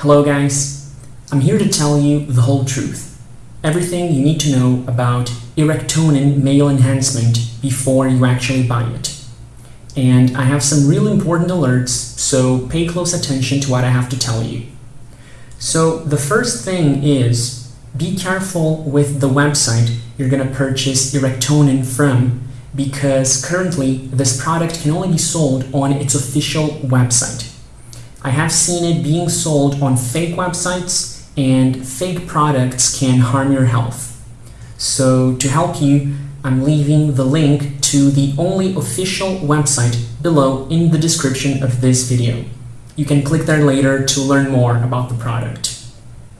Hello guys, I'm here to tell you the whole truth. Everything you need to know about Erectonin male enhancement before you actually buy it. And I have some really important alerts, so pay close attention to what I have to tell you. So the first thing is, be careful with the website you're going to purchase Erectonin from because currently this product can only be sold on its official website. I have seen it being sold on fake websites and fake products can harm your health. So to help you, I'm leaving the link to the only official website below in the description of this video. You can click there later to learn more about the product.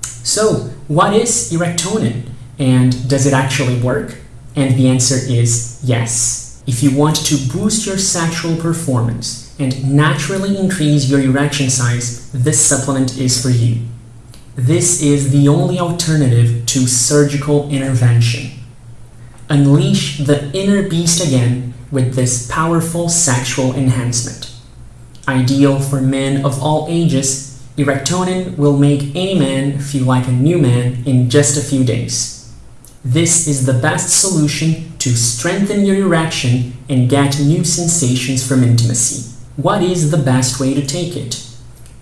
So what is Erectonin and does it actually work? And the answer is yes. If you want to boost your sexual performance, and naturally increase your erection size, this supplement is for you. This is the only alternative to surgical intervention. Unleash the inner beast again with this powerful sexual enhancement. Ideal for men of all ages, Erectonin will make any man feel like a new man in just a few days. This is the best solution to strengthen your erection and get new sensations from intimacy. What is the best way to take it?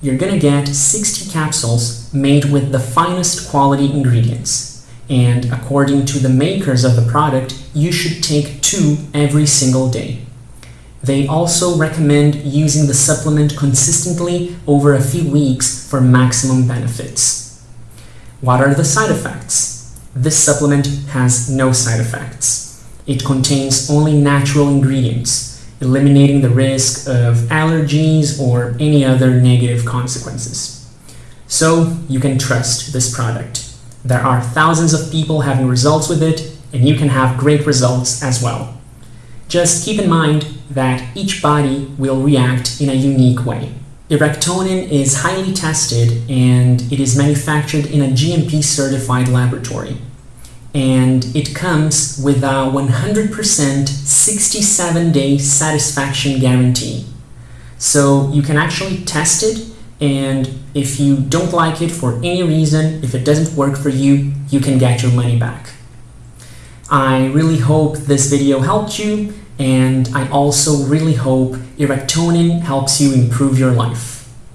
You're gonna get 60 capsules made with the finest quality ingredients. And according to the makers of the product, you should take two every single day. They also recommend using the supplement consistently over a few weeks for maximum benefits. What are the side effects? This supplement has no side effects. It contains only natural ingredients, eliminating the risk of allergies or any other negative consequences. So you can trust this product. There are thousands of people having results with it, and you can have great results as well. Just keep in mind that each body will react in a unique way. Erectonin is highly tested and it is manufactured in a GMP certified laboratory and it comes with a 100% 67-day satisfaction guarantee. So you can actually test it and if you don't like it for any reason, if it doesn't work for you, you can get your money back. I really hope this video helped you and I also really hope Erectonin helps you improve your life.